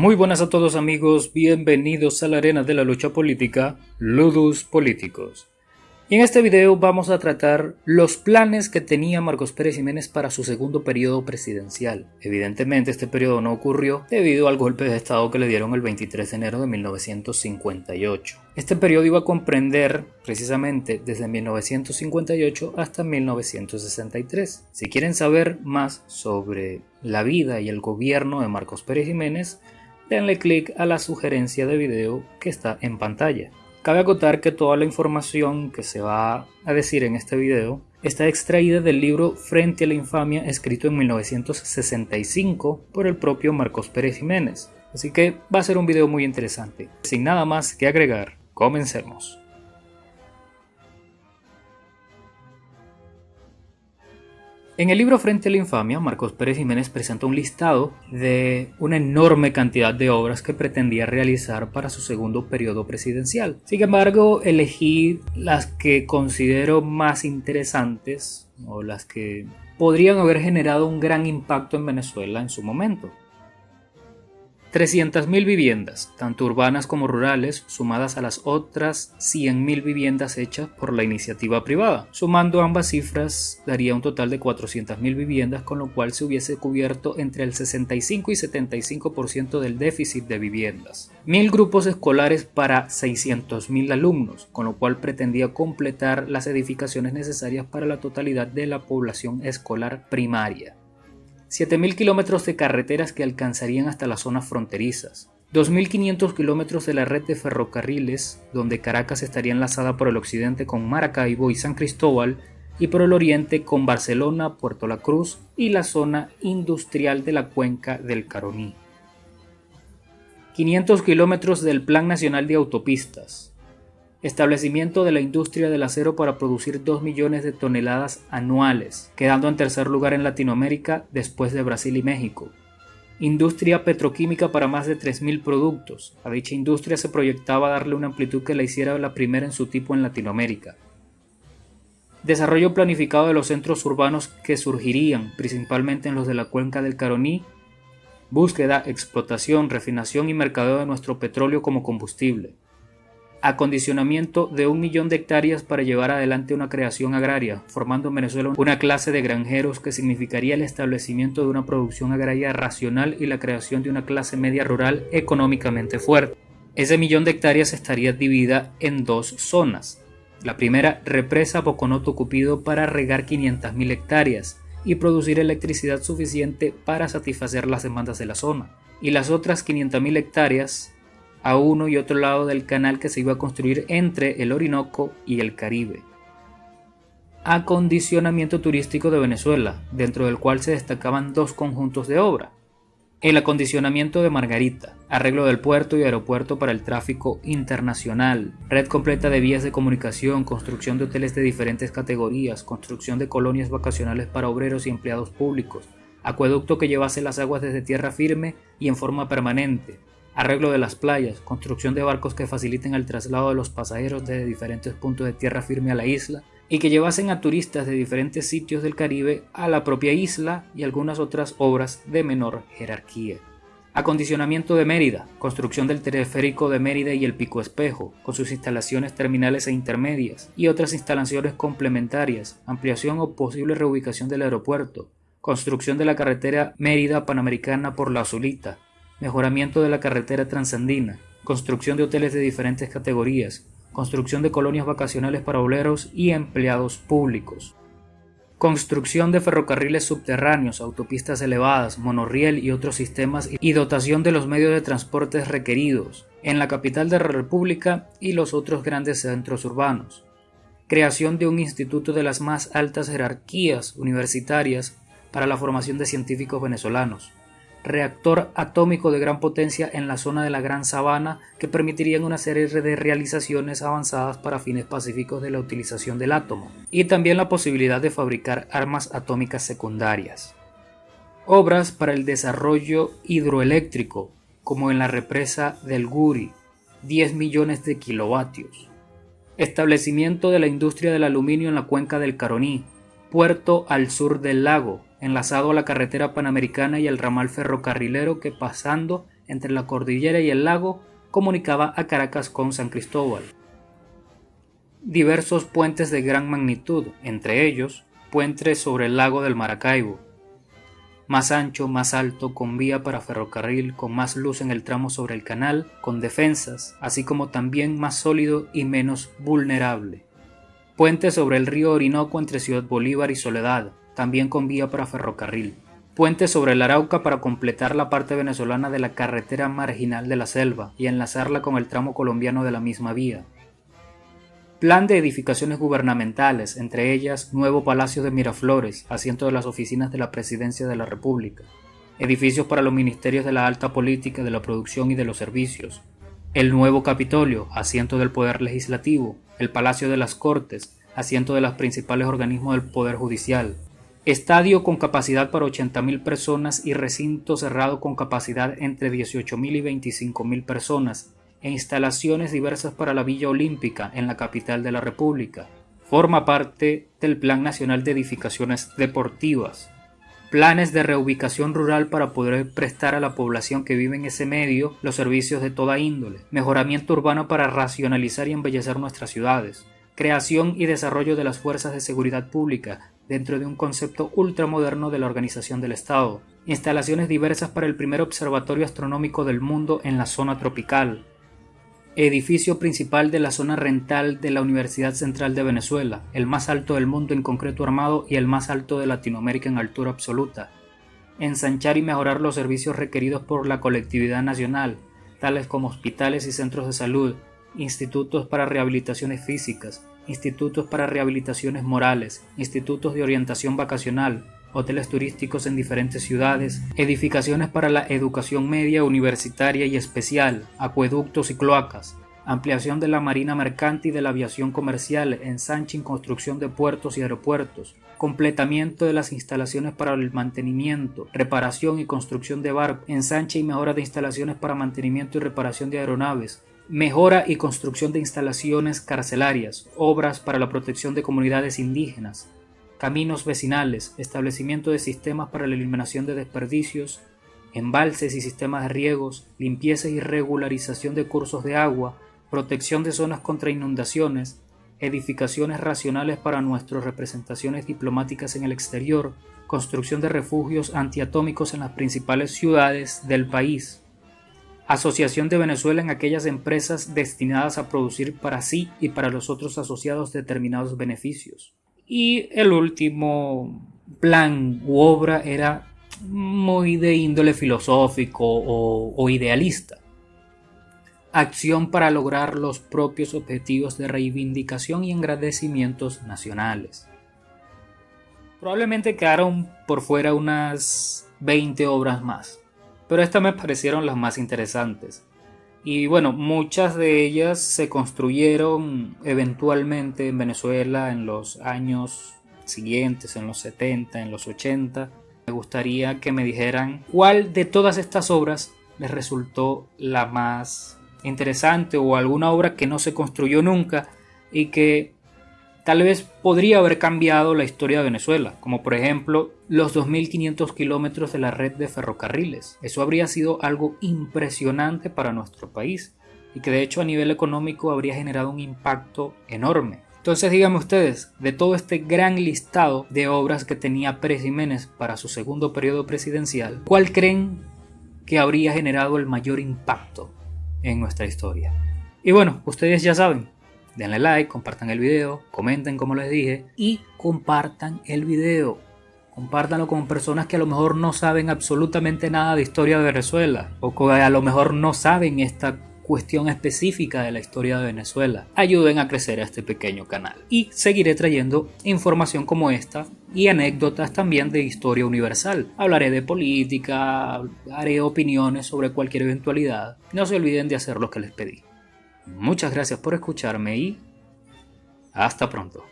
Muy buenas a todos amigos, bienvenidos a la arena de la lucha política, Ludus Políticos. Y en este video vamos a tratar los planes que tenía Marcos Pérez Jiménez para su segundo periodo presidencial. Evidentemente este periodo no ocurrió debido al golpe de estado que le dieron el 23 de enero de 1958. Este periodo iba a comprender precisamente desde 1958 hasta 1963. Si quieren saber más sobre la vida y el gobierno de Marcos Pérez Jiménez, denle clic a la sugerencia de video que está en pantalla. Cabe acotar que toda la información que se va a decir en este video está extraída del libro Frente a la Infamia escrito en 1965 por el propio Marcos Pérez Jiménez. Así que va a ser un video muy interesante. Sin nada más que agregar, comencemos. En el libro Frente a la Infamia, Marcos Pérez Jiménez presenta un listado de una enorme cantidad de obras que pretendía realizar para su segundo periodo presidencial. Sin embargo, elegí las que considero más interesantes o las que podrían haber generado un gran impacto en Venezuela en su momento. 300.000 viviendas, tanto urbanas como rurales, sumadas a las otras 100.000 viviendas hechas por la iniciativa privada. Sumando ambas cifras daría un total de 400.000 viviendas, con lo cual se hubiese cubierto entre el 65 y 75% del déficit de viviendas. Mil grupos escolares para 600.000 alumnos, con lo cual pretendía completar las edificaciones necesarias para la totalidad de la población escolar primaria. 7.000 kilómetros de carreteras que alcanzarían hasta las zonas fronterizas, 2.500 kilómetros de la red de ferrocarriles, donde Caracas estaría enlazada por el occidente con Maracaibo y San Cristóbal, y por el oriente con Barcelona, Puerto La Cruz y la zona industrial de la cuenca del Caroní. 500 kilómetros del Plan Nacional de Autopistas, establecimiento de la industria del acero para producir 2 millones de toneladas anuales, quedando en tercer lugar en Latinoamérica después de Brasil y México. Industria petroquímica para más de 3.000 productos. A dicha industria se proyectaba darle una amplitud que la hiciera la primera en su tipo en Latinoamérica. Desarrollo planificado de los centros urbanos que surgirían, principalmente en los de la cuenca del Caroní. Búsqueda, explotación, refinación y mercadeo de nuestro petróleo como combustible acondicionamiento de un millón de hectáreas para llevar adelante una creación agraria, formando en Venezuela una clase de granjeros que significaría el establecimiento de una producción agraria racional y la creación de una clase media rural económicamente fuerte. Ese millón de hectáreas estaría dividida en dos zonas. La primera, represa Boconoto Cupido para regar 500.000 hectáreas y producir electricidad suficiente para satisfacer las demandas de la zona. Y las otras 500.000 hectáreas a uno y otro lado del canal que se iba a construir entre el Orinoco y el Caribe. Acondicionamiento turístico de Venezuela, dentro del cual se destacaban dos conjuntos de obra. El acondicionamiento de Margarita, arreglo del puerto y aeropuerto para el tráfico internacional, red completa de vías de comunicación, construcción de hoteles de diferentes categorías, construcción de colonias vacacionales para obreros y empleados públicos, acueducto que llevase las aguas desde tierra firme y en forma permanente, arreglo de las playas, construcción de barcos que faciliten el traslado de los pasajeros desde diferentes puntos de tierra firme a la isla y que llevasen a turistas de diferentes sitios del Caribe a la propia isla y algunas otras obras de menor jerarquía. Acondicionamiento de Mérida, construcción del teleférico de Mérida y el Pico Espejo, con sus instalaciones terminales e intermedias, y otras instalaciones complementarias, ampliación o posible reubicación del aeropuerto, construcción de la carretera Mérida Panamericana por la Azulita, mejoramiento de la carretera transandina, construcción de hoteles de diferentes categorías, construcción de colonias vacacionales para obreros y empleados públicos, construcción de ferrocarriles subterráneos, autopistas elevadas, monorriel y otros sistemas y dotación de los medios de transporte requeridos en la capital de la República y los otros grandes centros urbanos, creación de un instituto de las más altas jerarquías universitarias para la formación de científicos venezolanos, reactor atómico de gran potencia en la zona de la Gran Sabana que permitirían una serie de realizaciones avanzadas para fines pacíficos de la utilización del átomo, y también la posibilidad de fabricar armas atómicas secundarias. Obras para el desarrollo hidroeléctrico, como en la represa del Guri, 10 millones de kilovatios. Establecimiento de la industria del aluminio en la cuenca del Caroní, puerto al sur del lago, enlazado a la carretera panamericana y el ramal ferrocarrilero que pasando entre la cordillera y el lago comunicaba a Caracas con San Cristóbal. Diversos puentes de gran magnitud, entre ellos puentes sobre el lago del Maracaibo, más ancho, más alto, con vía para ferrocarril, con más luz en el tramo sobre el canal, con defensas, así como también más sólido y menos vulnerable. Puente sobre el río Orinoco entre Ciudad Bolívar y Soledad, también con vía para ferrocarril. Puente sobre el Arauca para completar la parte venezolana de la carretera marginal de la selva y enlazarla con el tramo colombiano de la misma vía. Plan de edificaciones gubernamentales, entre ellas Nuevo Palacio de Miraflores, asiento de las oficinas de la Presidencia de la República, edificios para los ministerios de la alta política, de la producción y de los servicios, el nuevo Capitolio, asiento del Poder Legislativo, el Palacio de las Cortes, asiento de los principales organismos del Poder Judicial, estadio con capacidad para 80.000 personas y recinto cerrado con capacidad entre 18.000 y 25.000 personas, e instalaciones diversas para la Villa Olímpica en la capital de la República. Forma parte del Plan Nacional de Edificaciones Deportivas. Planes de reubicación rural para poder prestar a la población que vive en ese medio los servicios de toda índole. Mejoramiento urbano para racionalizar y embellecer nuestras ciudades. Creación y desarrollo de las fuerzas de seguridad pública dentro de un concepto ultramoderno de la organización del Estado. Instalaciones diversas para el primer observatorio astronómico del mundo en la zona tropical edificio principal de la zona rental de la Universidad Central de Venezuela, el más alto del mundo en concreto armado y el más alto de Latinoamérica en altura absoluta. Ensanchar y mejorar los servicios requeridos por la colectividad nacional, tales como hospitales y centros de salud, institutos para rehabilitaciones físicas, institutos para rehabilitaciones morales, institutos de orientación vacacional, hoteles turísticos en diferentes ciudades, edificaciones para la educación media, universitaria y especial, acueductos y cloacas, ampliación de la marina mercante y de la aviación comercial, ensanche y construcción de puertos y aeropuertos, completamiento de las instalaciones para el mantenimiento, reparación y construcción de barcos, ensanche y mejora de instalaciones para mantenimiento y reparación de aeronaves, mejora y construcción de instalaciones carcelarias, obras para la protección de comunidades indígenas, caminos vecinales, establecimiento de sistemas para la eliminación de desperdicios, embalses y sistemas de riegos, limpieza y regularización de cursos de agua, protección de zonas contra inundaciones, edificaciones racionales para nuestras representaciones diplomáticas en el exterior, construcción de refugios antiatómicos en las principales ciudades del país, asociación de Venezuela en aquellas empresas destinadas a producir para sí y para los otros asociados determinados beneficios, y el último plan u obra era muy de índole filosófico o, idealista. Acción para lograr los propios objetivos de reivindicación y engrandecimientos nacionales. Probablemente quedaron por fuera unas 20 obras más, pero estas me parecieron las más interesantes. Y bueno, muchas de ellas se construyeron eventualmente en Venezuela en los años siguientes, en los 70, en los 80. Me gustaría que me dijeran cuál de todas estas obras les resultó la más interesante o alguna obra que no se construyó nunca y que tal vez podría haber cambiado la historia de Venezuela, como por ejemplo los 2.500 kilómetros de la red de ferrocarriles. Eso habría sido algo impresionante para nuestro país y que de hecho a nivel económico habría generado un impacto enorme. Entonces díganme ustedes, de todo este gran listado de obras que tenía Pérez Jiménez para su segundo periodo presidencial, ¿cuál creen que habría generado el mayor impacto en nuestra historia? Y bueno, ustedes ya saben, denle like, compartan el video, comenten como les dije y compartan el video. Compártanlo con personas que a lo mejor no saben absolutamente nada de historia de Venezuela o que a lo mejor no saben esta cuestión específica de la historia de Venezuela. Ayuden a crecer a este pequeño canal. Y seguiré trayendo información como esta y anécdotas también de historia universal. Hablaré de política, haré opiniones sobre cualquier eventualidad. No se olviden de hacer lo que les pedí. Muchas gracias por escucharme y hasta pronto.